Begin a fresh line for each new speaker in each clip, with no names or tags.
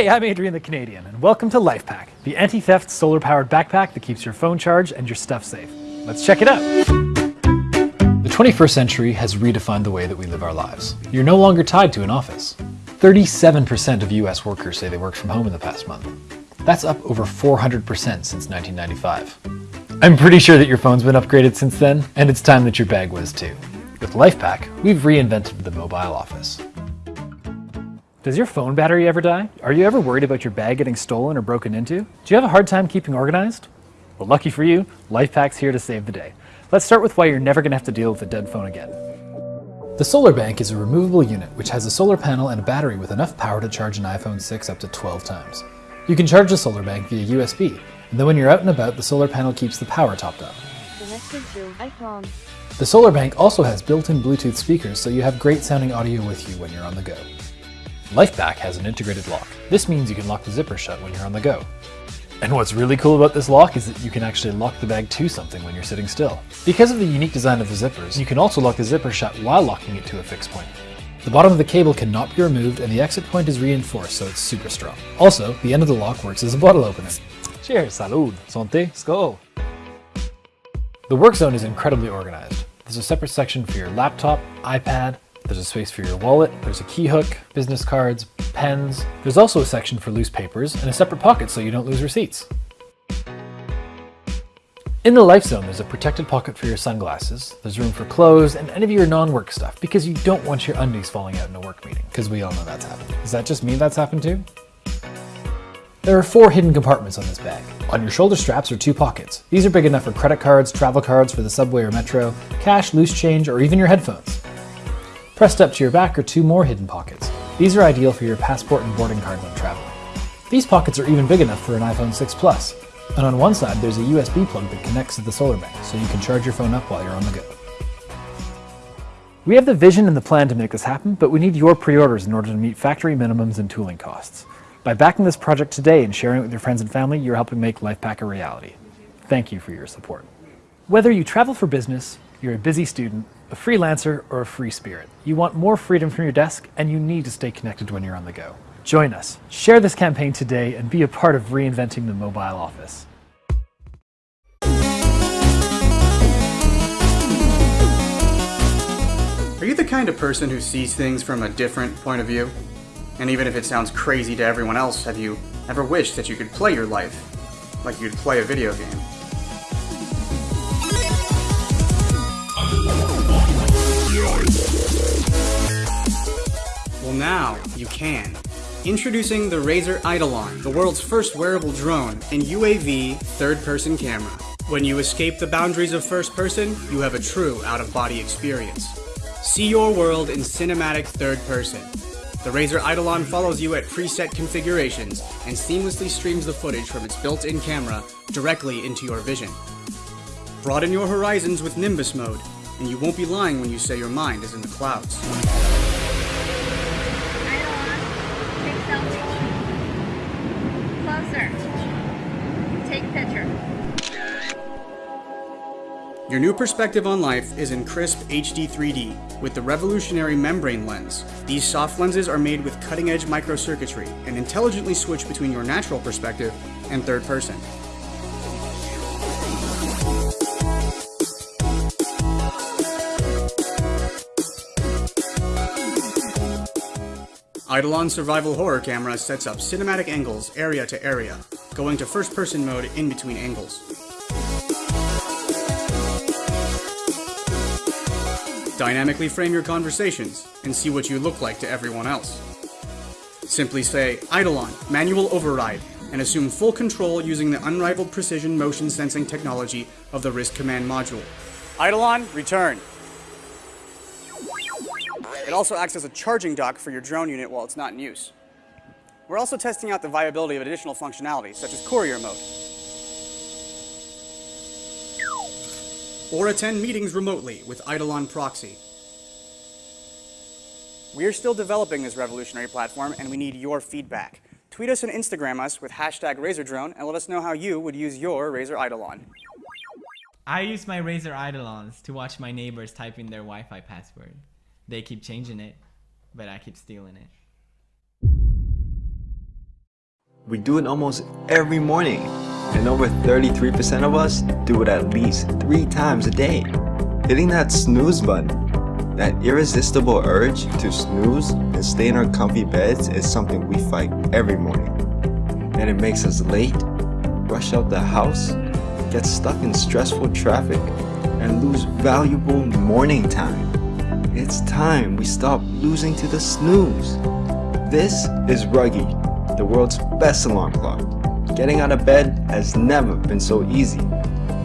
Hey, I'm Adrian the Canadian, and welcome to LifePack, the anti-theft solar-powered backpack that keeps your phone charged and your stuff safe. Let's check it out. The 21st century has redefined the way that we live our lives. You're no longer tied to an office. 37% of US workers say they worked from home in the past month. That's up over 400% since 1995. I'm pretty sure that your phone's been upgraded since then, and it's time that your bag was too. With LifePack, we've reinvented the mobile office. Does your phone battery ever die? Are you ever worried about your bag getting stolen or broken into? Do you have a hard time keeping organized? Well, lucky for you, LifePack's here to save the day. Let's start with why you're never going to have to deal with a dead phone again. The Solar Bank is a removable unit which has a solar panel and a battery with enough power to charge an iPhone 6 up to 12 times. You can charge the Solar Bank via USB, and then when you're out and about, the solar panel keeps the power topped up. The Solar Bank also has built-in Bluetooth speakers so you have great sounding audio with you when you're on the go. LifePack has an integrated lock. This means you can lock the zipper shut when you're on the go. And what's really cool about this lock is that you can actually lock the bag to something when you're sitting still. Because of the unique design of the zippers, you can also lock the zipper shut while locking it to a fixed point. The bottom of the cable cannot be removed and the exit point is reinforced so it's super strong. Also, the end of the lock works as a bottle opener. Cheers, salud, santé, skål! The work zone is incredibly organized. There's a separate section for your laptop, iPad, there's a space for your wallet, there's a key hook, business cards, pens. There's also a section for loose papers and a separate pocket so you don't lose receipts. In the Life Zone, there's a protected pocket for your sunglasses, there's room for clothes, and any of your non-work stuff, because you don't want your undies falling out in a work meeting, because we all know that's happened. Is that just me that's happened too? There are four hidden compartments on this bag. On your shoulder straps are two pockets. These are big enough for credit cards, travel cards for the subway or metro, cash, loose change, or even your headphones. Pressed up to your back are two more hidden pockets. These are ideal for your passport and boarding card when traveling. These pockets are even big enough for an iPhone 6 Plus. And on one side, there's a USB plug that connects to the solar bank, so you can charge your phone up while you're on the go. We have the vision and the plan to make this happen, but we need your pre-orders in order to meet factory minimums and tooling costs. By backing this project today and sharing it with your friends and family, you're helping make LifePack a reality. Thank you for your support. Whether you travel for business, you're a busy student, a freelancer, or a free spirit, you want more freedom from your desk and you need to stay connected when you're on the go. Join us, share this campaign today, and be a part of reinventing the mobile office.
Are you the kind of person who sees things from a different point of view? And even if it sounds crazy to everyone else, have you ever wished that you could play your life like you'd play a video game? Well now, you can. Introducing the Razer Eidolon, the world's first wearable drone and UAV third-person camera. When you escape the boundaries of first person, you have a true out-of-body experience. See your world in cinematic third person. The Razer Eidolon follows you at preset configurations and seamlessly streams the footage from its built-in camera directly into your vision. Broaden your horizons with Nimbus mode, and you won't be lying when you say your mind is in the clouds. Your new perspective on life is in crisp HD 3D with the revolutionary membrane lens. These soft lenses are made with cutting-edge microcircuitry and intelligently switch between your natural perspective and third person. Eidolon Survival Horror Camera sets up cinematic angles area to area, going to first person mode in between angles. Dynamically frame your conversations and see what you look like to everyone else. Simply say, Eidolon, manual override, and assume full control using the unrivaled precision motion sensing technology of the Wrist Command module. Eidolon, return. It also acts as a charging dock for your drone unit while it's not in use. We're also testing out the viability of additional functionality, such as courier mode. Or attend meetings remotely with Eidolon Proxy. We are still developing this revolutionary platform and we need your feedback. Tweet us and Instagram us with hashtag RazerDrone and let us know how you would use your Razer Eidolon.
I use my Razer Eidolons to watch my neighbors type in their Wi-Fi password. They keep changing it, but I keep stealing it.
We do it almost every morning, and over 33% of us do it at least three times a day. Hitting that snooze button, that irresistible urge to snooze and stay in our comfy beds is something we fight every morning. And it makes us late, rush out the house, get stuck in stressful traffic, and lose valuable morning time. It's time we stop losing to the snooze. This is Ruggy, the world's best alarm clock. Getting out of bed has never been so easy.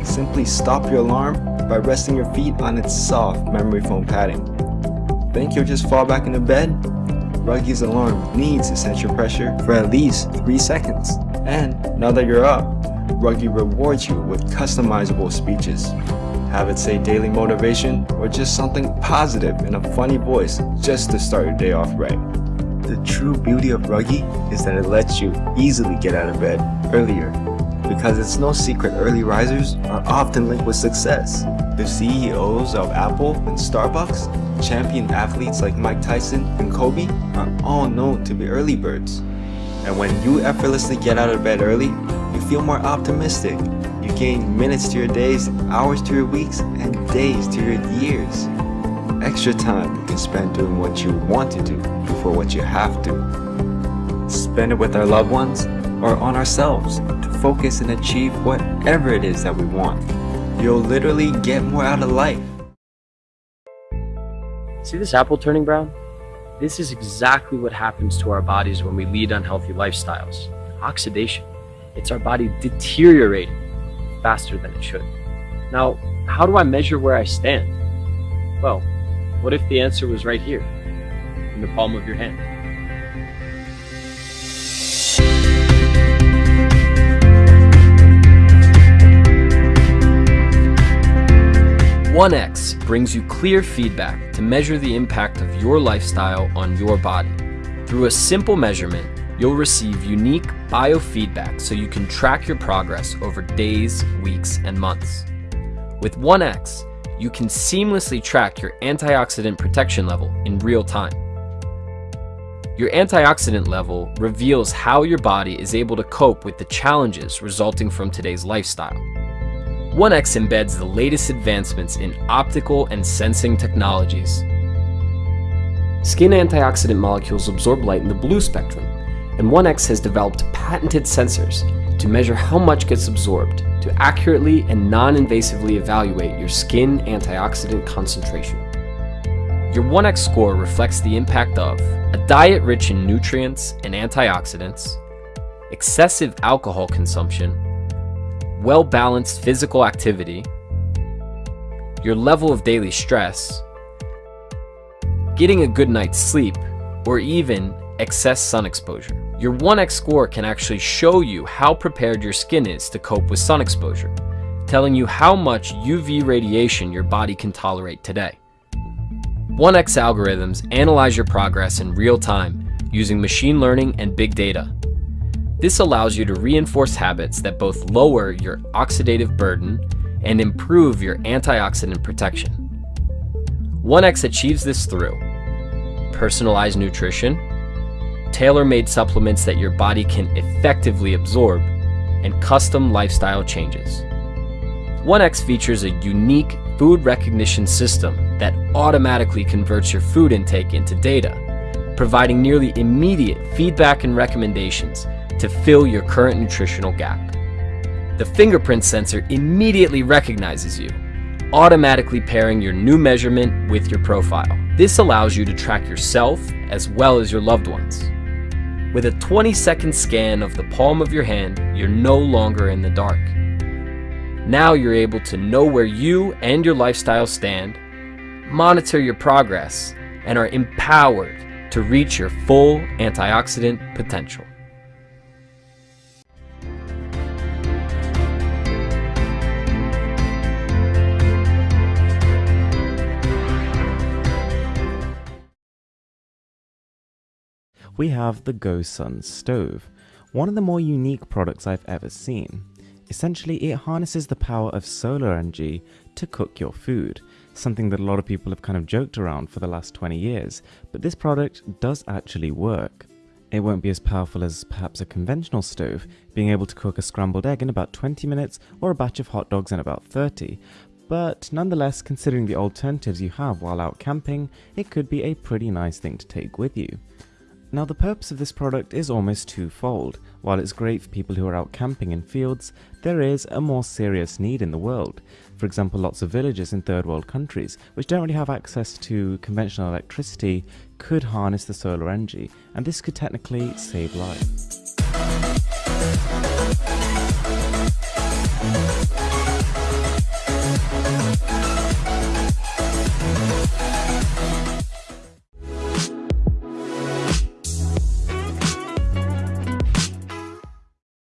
Simply stop your alarm by resting your feet on its soft memory foam padding. Think you'll just fall back into bed? Ruggy's alarm needs your pressure for at least 3 seconds. And now that you're up, Ruggy rewards you with customizable speeches. Have it say daily motivation or just something positive in a funny voice just to start your day off right. The true beauty of Ruggy is that it lets you easily get out of bed earlier because it's no secret early risers are often linked with success. The CEOs of Apple and Starbucks, champion athletes like Mike Tyson and Kobe are all known to be early birds. And when you effortlessly get out of bed early, you feel more optimistic. You gain minutes to your days, hours to your weeks, and days to your years. Extra time you can spend doing what you want to do before what you have to. Spend it with our loved ones or on ourselves to focus and achieve whatever it is that we want. You'll literally get more out of life.
See this apple turning brown? This is exactly what happens to our bodies when we lead unhealthy lifestyles. Oxidation. It's our body deteriorating faster than it should. Now, how do I measure where I stand? Well, what if the answer was right here, in the palm of your hand? One X brings you clear feedback to measure the impact of your lifestyle on your body. Through a simple measurement, you'll receive unique biofeedback so you can track your progress over days, weeks, and months. With 1X, you can seamlessly track your antioxidant protection level in real time. Your antioxidant level reveals how your body is able to cope with the challenges resulting from today's lifestyle. 1X embeds the latest advancements in optical and sensing technologies. Skin antioxidant molecules absorb light in the blue spectrum, and 1X has developed patented sensors to measure how much gets absorbed to accurately and non-invasively evaluate your skin antioxidant concentration. Your 1X score reflects the impact of a diet rich in nutrients and antioxidants, excessive alcohol consumption, well-balanced physical activity, your level of daily stress, getting a good night's sleep, or even excess sun exposure. Your 1x score can actually show you how prepared your skin is to cope with sun exposure, telling you how much UV radiation your body can tolerate today. 1x algorithms analyze your progress in real time using machine learning and big data. This allows you to reinforce habits that both lower your oxidative burden and improve your antioxidant protection. 1X achieves this through personalized nutrition, tailor-made supplements that your body can effectively absorb, and custom lifestyle changes. 1X features a unique food recognition system that automatically converts your food intake into data, providing nearly immediate feedback and recommendations to fill your current nutritional gap. The fingerprint sensor immediately recognizes you, automatically pairing your new measurement with your profile. This allows you to track yourself as well as your loved ones. With a 20 second scan of the palm of your hand, you're no longer in the dark. Now you're able to know where you and your lifestyle stand, monitor your progress, and are empowered to reach your full antioxidant potential.
We have the GoSun stove, one of the more unique products I've ever seen. Essentially, it harnesses the power of solar energy to cook your food, something that a lot of people have kind of joked around for the last 20 years, but this product does actually work. It won't be as powerful as perhaps a conventional stove, being able to cook a scrambled egg in about 20 minutes or a batch of hot dogs in about 30, but nonetheless, considering the alternatives you have while out camping, it could be a pretty nice thing to take with you. Now the purpose of this product is almost twofold. While it's great for people who are out camping in fields, there is a more serious need in the world. For example, lots of villages in third world countries, which don't really have access to conventional electricity, could harness the solar energy, and this could technically save lives.